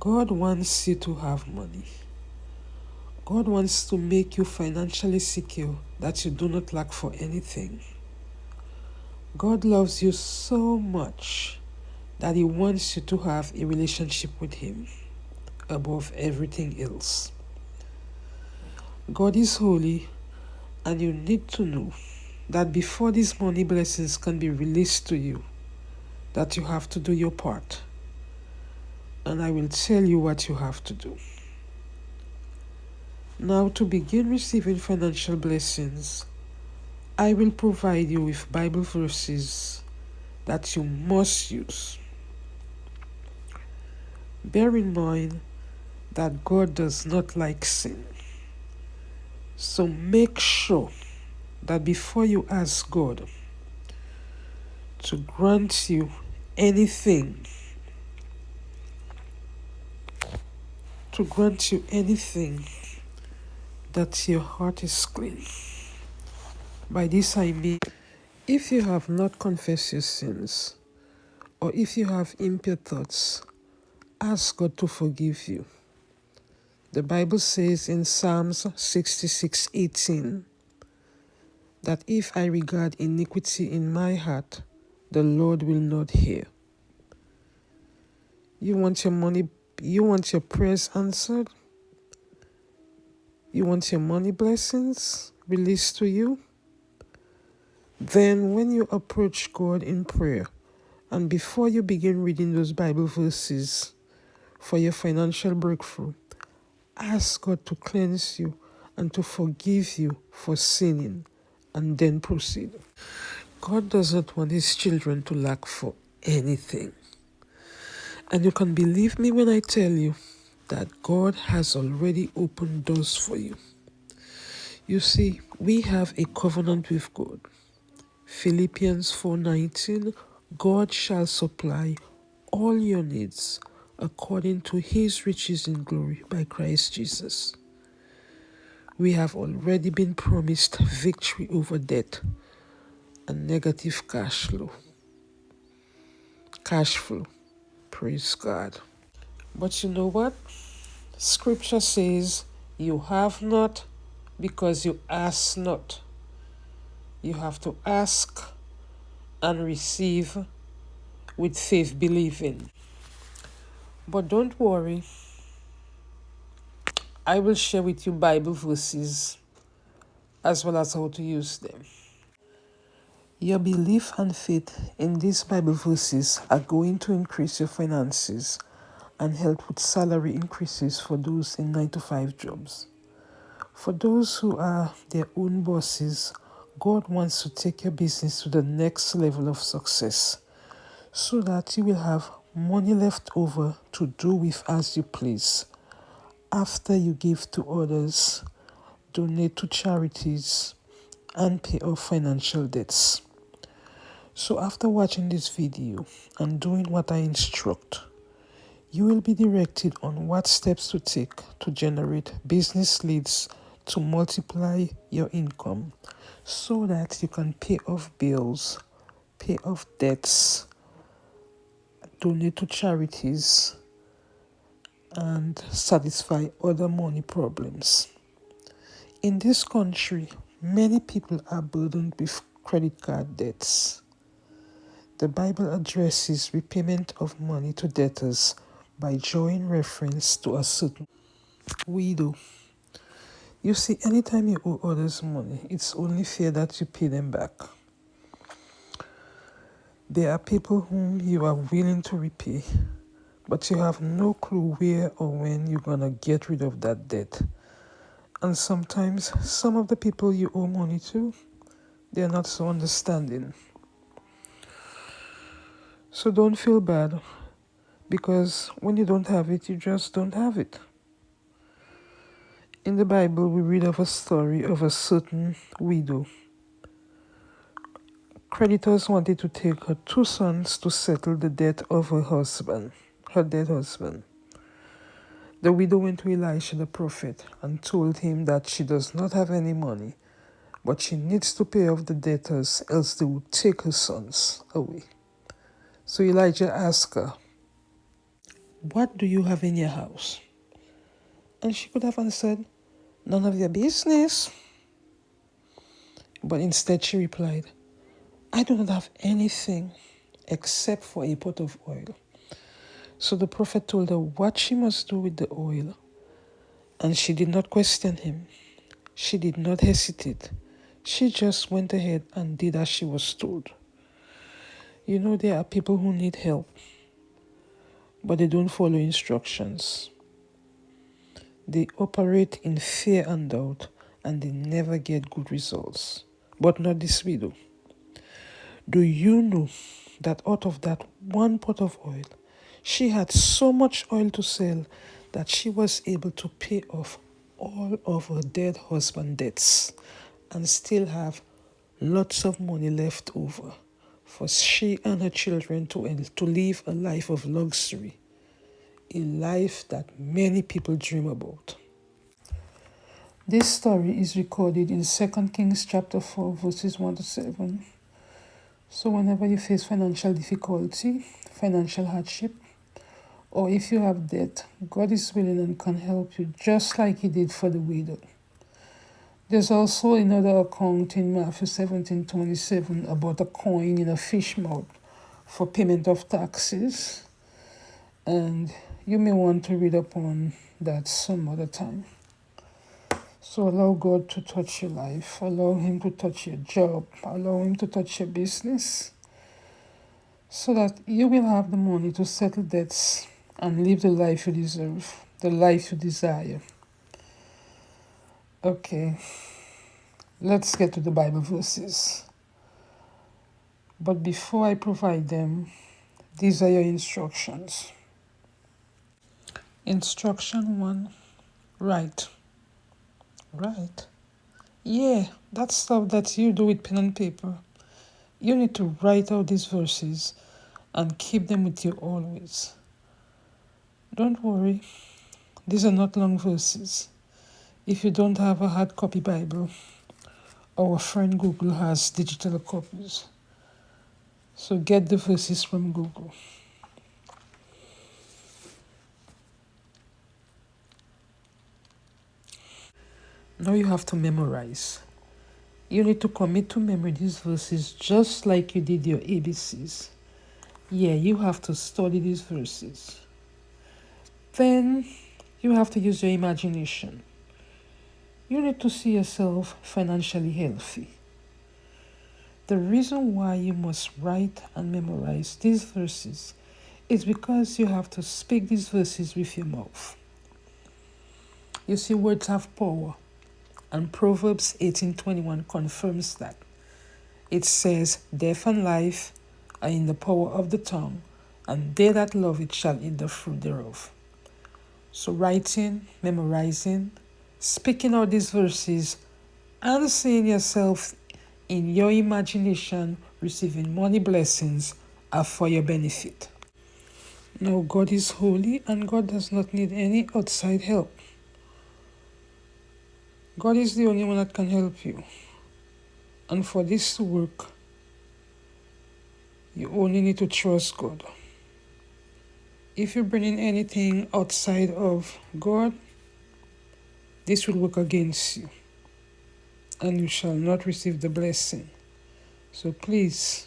God wants you to have money. God wants to make you financially secure that you do not lack for anything. God loves you so much that He wants you to have a relationship with Him above everything else. God is holy, and you need to know that before these money blessings can be released to you, that you have to do your part. And I will tell you what you have to do. Now, to begin receiving financial blessings, I will provide you with Bible verses that you must use. Bear in mind that God does not like sin. So make sure that before you ask God to grant you anything, to grant you anything that your heart is clean. By this I mean, if you have not confessed your sins, or if you have impure thoughts, ask God to forgive you. The Bible says in Psalms 66 18 that if I regard iniquity in my heart, the Lord will not hear. You want your money, you want your prayers answered? You want your money blessings released to you? Then, when you approach God in prayer, and before you begin reading those Bible verses for your financial breakthrough, ask God to cleanse you and to forgive you for sinning, and then proceed. God doesn't want his children to lack for anything. And you can believe me when I tell you that God has already opened doors for you. You see, we have a covenant with God. Philippians 4:19 God shall supply all your needs according to his riches in glory by Christ Jesus. We have already been promised victory over debt and negative cash flow. Cash flow. Praise God. But you know what? Scripture says, You have not because you ask not. You have to ask and receive with faith believing. But don't worry, I will share with you Bible verses as well as how to use them. Your belief and faith in these Bible verses are going to increase your finances and help with salary increases for those in 9 to 5 jobs. For those who are their own bosses, God wants to take your business to the next level of success so that you will have money left over to do with as you please. After you give to others, donate to charities, and pay off financial debts. So after watching this video and doing what I instruct, you will be directed on what steps to take to generate business leads to multiply your income so that you can pay off bills, pay off debts, donate to charities, and satisfy other money problems. In this country, many people are burdened with credit card debts. The Bible addresses repayment of money to debtors by drawing reference to a certain widow. You see, anytime you owe others money, it's only fair that you pay them back. There are people whom you are willing to repay, but you have no clue where or when you're gonna get rid of that debt. And sometimes some of the people you owe money to, they're not so understanding. So don't feel bad because when you don't have it, you just don't have it. In the Bible, we read of a story of a certain widow. Creditors wanted to take her two sons to settle the debt of her husband, her dead husband. The widow went to Elisha the prophet and told him that she does not have any money, but she needs to pay off the debtors, else they would take her sons away. So Elijah asked her, What do you have in your house? And she could have answered, None of your business. But instead she replied, I do not have anything except for a pot of oil. So the prophet told her what she must do with the oil. And she did not question him. She did not hesitate. She just went ahead and did as she was told. You know, there are people who need help, but they don't follow instructions. They operate in fear and doubt, and they never get good results. But not this widow. Do you know that out of that one pot of oil, she had so much oil to sell that she was able to pay off all of her dead husband debts and still have lots of money left over for she and her children to, to live a life of luxury, a life that many people dream about. This story is recorded in 2 Kings chapter 4 verses 1 to 7. So whenever you face financial difficulty, financial hardship, or if you have debt, God is willing and can help you just like he did for the widow. There's also another account in Matthew 17 27 about a coin in a fish mouth for payment of taxes. And you may want to read upon that some other time. So allow God to touch your life, allow Him to touch your job, allow Him to touch your business, so that you will have the money to settle debts and live the life you deserve, the life you desire. Okay, let's get to the Bible verses. But before I provide them, these are your instructions. Instruction 1 Write. Write? Yeah, that stuff that you do with pen and paper. You need to write out these verses and keep them with you always. Don't worry, these are not long verses. If you don't have a hard copy Bible, our friend Google has digital copies. So get the verses from Google. Now you have to memorize. You need to commit to memory these verses just like you did your ABCs. Yeah, you have to study these verses. Then you have to use your imagination. You need to see yourself financially healthy. The reason why you must write and memorize these verses is because you have to speak these verses with your mouth. You see, words have power, and Proverbs 18:21 confirms that. It says, Death and life are in the power of the tongue, and they that love it shall eat the fruit thereof. So, writing, memorizing, speaking out these verses, and seeing yourself in your imagination receiving money blessings are for your benefit. Now, God is holy and God does not need any outside help. God is the only one that can help you. And for this to work, you only need to trust God. If you bring in anything outside of God, this will work against you, and you shall not receive the blessing. So please,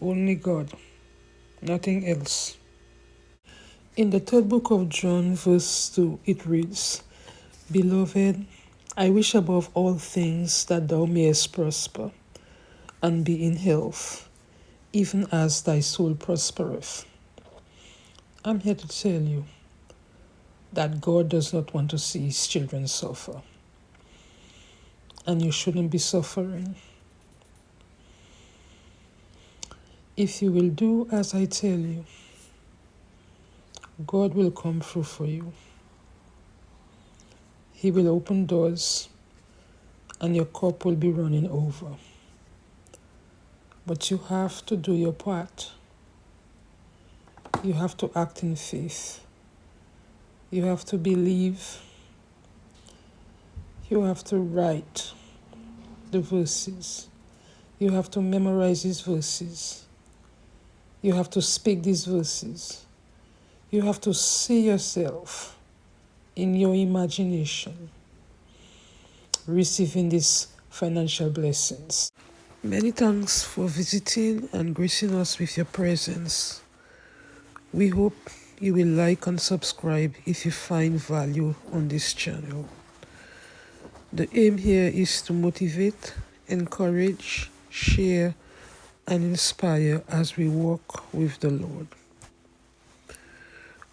only God, nothing else. In the third book of John, verse 2, it reads, Beloved, I wish above all things that thou mayest prosper and be in health, even as thy soul prospereth. I'm here to tell you that God does not want to see his children suffer. And you shouldn't be suffering. If you will do as I tell you, God will come through for you. He will open doors and your cup will be running over. But you have to do your part you have to act in faith. You have to believe. You have to write the verses. You have to memorize these verses. You have to speak these verses. You have to see yourself in your imagination receiving these financial blessings. Many thanks for visiting and gracing us with your presence. We hope you will like and subscribe if you find value on this channel. The aim here is to motivate, encourage, share, and inspire as we walk with the Lord.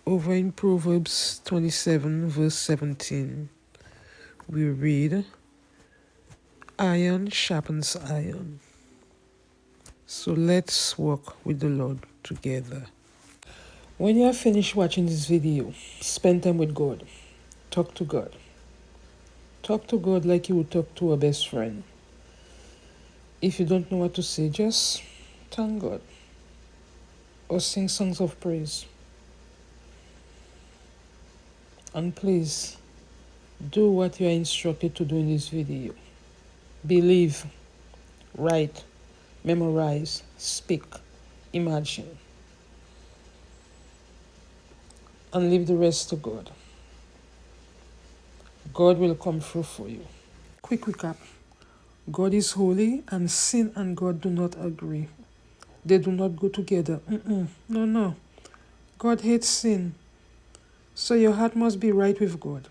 Over in Proverbs 27, verse 17, we read, Iron sharpens iron. So let's walk with the Lord together. When you have finished watching this video, spend time with God. Talk to God. Talk to God like you would talk to a best friend. If you don't know what to say, just thank God or sing songs of praise. And please do what you are instructed to do in this video. Believe, write, memorize, speak, imagine. And leave the rest to God. God will come through for you. Quick recap. God is holy and sin and God do not agree. They do not go together. Mm -mm. No, no. God hates sin. So your heart must be right with God.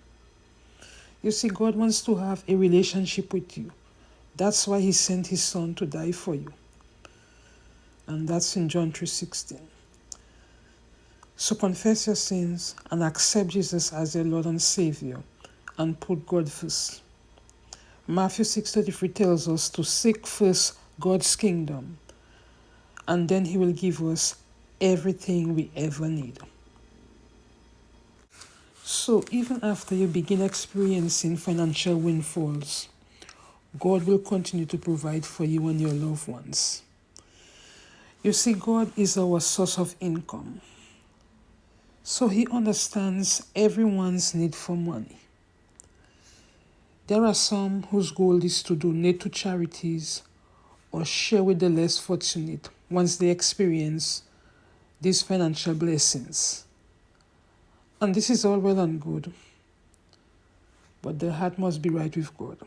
You see, God wants to have a relationship with you. That's why he sent his son to die for you. And that's in John 3.16. So confess your sins and accept Jesus as your Lord and Savior and put God first. Matthew 6.33 tells us to seek first God's kingdom and then he will give us everything we ever need. So even after you begin experiencing financial windfalls, God will continue to provide for you and your loved ones. You see, God is our source of income. So he understands everyone's need for money. There are some whose goal is to donate to charities or share with the less fortunate once they experience these financial blessings. And this is all well and good, but the heart must be right with God.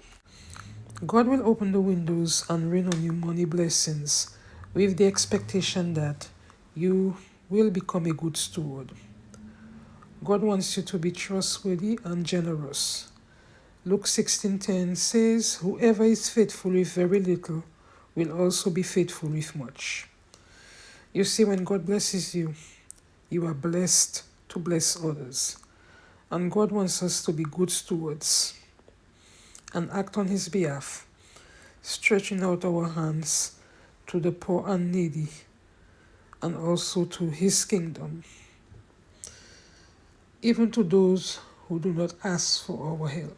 God will open the windows and rain on you money blessings with the expectation that you will become a good steward. God wants you to be trustworthy and generous. Luke 16:10 says, Whoever is faithful with very little will also be faithful with much. You see, when God blesses you, you are blessed to bless others. And God wants us to be good stewards and act on His behalf, stretching out our hands to the poor and needy and also to His kingdom, even to those who do not ask for our help.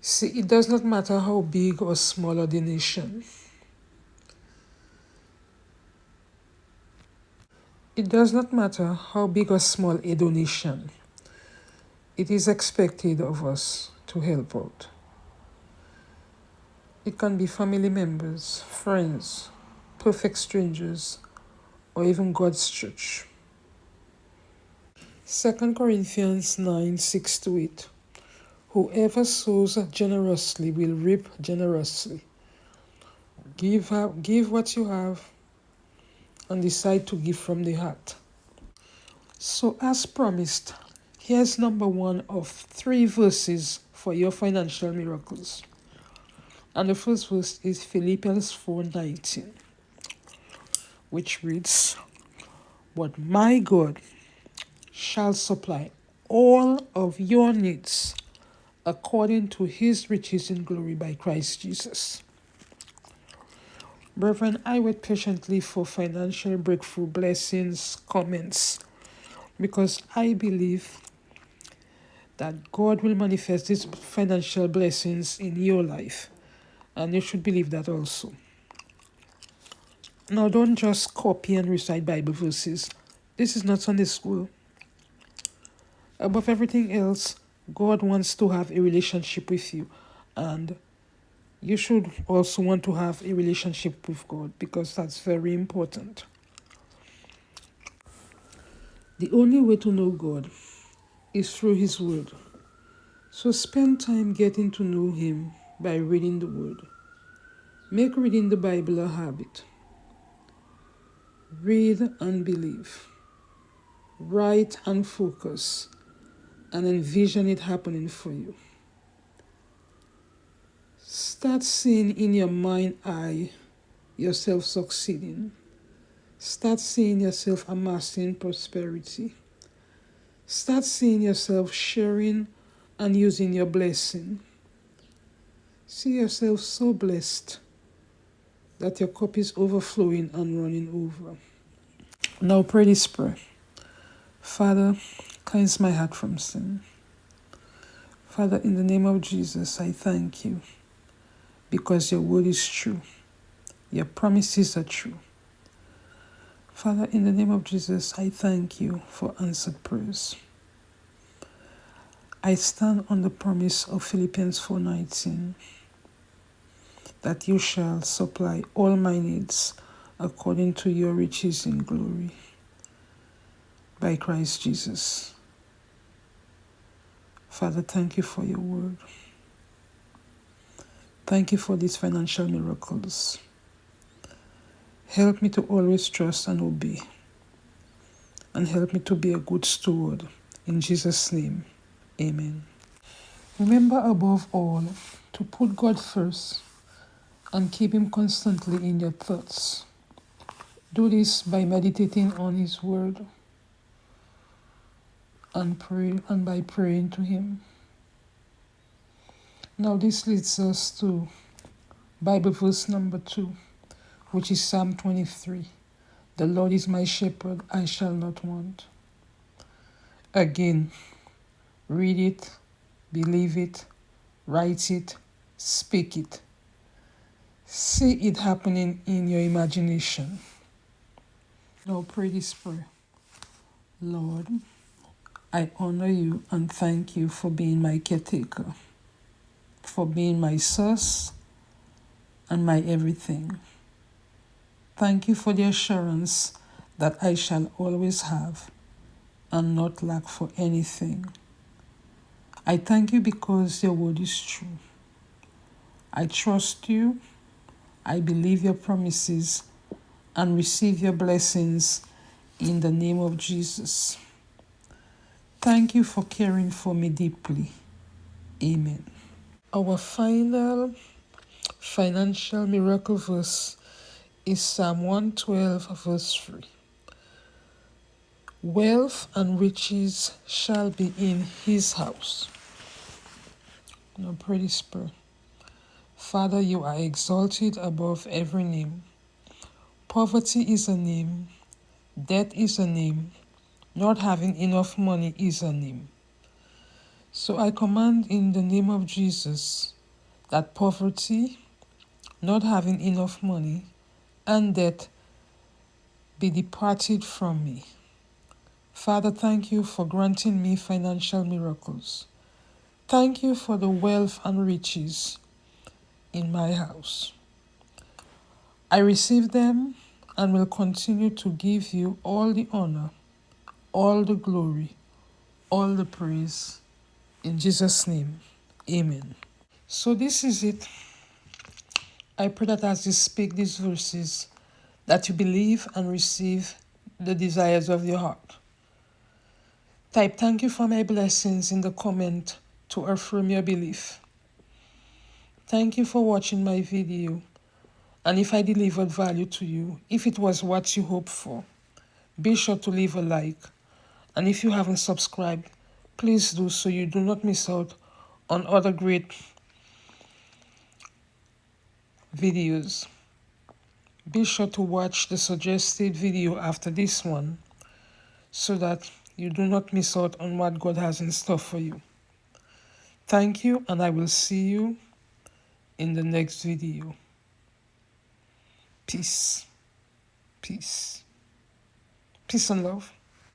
See, it does not matter how big or small a donation. It does not matter how big or small a donation. It is expected of us to help out. It can be family members, friends, perfect strangers, or even God's church. 2 Corinthians 9 6 to 8. Whoever sows generously will reap generously. Give, up, give what you have and decide to give from the heart. So, as promised, here's number one of three verses for your financial miracles. And the first verse is Philippians 4:19, which reads, But my God shall supply all of your needs according to his riches in glory by Christ Jesus. Brethren, I wait patiently for financial breakthrough blessings, comments, because I believe that God will manifest these financial blessings in your life. And you should believe that also. Now, don't just copy and recite Bible verses. This is not Sunday school. Above everything else, God wants to have a relationship with you. And you should also want to have a relationship with God because that's very important. The only way to know God is through His Word. So spend time getting to know Him by reading the Word. Make reading the Bible a habit. Read and believe. Write and focus and envision it happening for you. Start seeing in your mind eye yourself succeeding. Start seeing yourself amassing prosperity. Start seeing yourself sharing and using your blessing. See yourself so blessed that your cup is overflowing and running over. Now pray this prayer. Father, cleanse my heart from sin. Father, in the name of Jesus, I thank you because your word is true. Your promises are true. Father, in the name of Jesus, I thank you for answered prayers. I stand on the promise of Philippians 4:19 that you shall supply all my needs according to your riches in glory by Christ Jesus. Father, thank you for your word. Thank you for these financial miracles. Help me to always trust and obey. And help me to be a good steward. In Jesus' name, amen. Remember above all to put God first and keep Him constantly in your thoughts. Do this by meditating on His Word and pray and by praying to Him. Now this leads us to Bible verse number two which is Psalm 23. The Lord is my shepherd, I shall not want. Again, read it, believe it, write it, speak it. See it happening in your imagination. Now pray this prayer. Lord, I honor you and thank you for being my caretaker, for being my source and my everything. Thank you for the assurance that I shall always have and not lack for anything. I thank you because your word is true. I trust you, I believe your promises, and receive your blessings in the name of Jesus. Thank you for caring for me deeply. Amen. Our final financial miracle verse is Psalm 112, verse 3. Wealth and riches shall be in his house. Now this prayer. Father, you are exalted above every name. Poverty is a name, debt is a name, not having enough money is a name. So I command in the name of Jesus that poverty, not having enough money, and debt be departed from me. Father, thank you for granting me financial miracles. Thank you for the wealth and riches in my house. I receive them and will continue to give you all the honor, all the glory, all the praise. In Jesus' name, amen. So, this is it. I pray that as you speak these verses, that you believe and receive the desires of your heart. Type thank you for my blessings in the comment to affirm your belief. Thank you for watching my video. And if I delivered value to you, if it was what you hoped for, be sure to leave a like. And if you haven't subscribed, please do so you do not miss out on other great videos. Be sure to watch the suggested video after this one so that you do not miss out on what God has in store for you. Thank you and I will see you in the next video. Peace. Peace. Peace and love.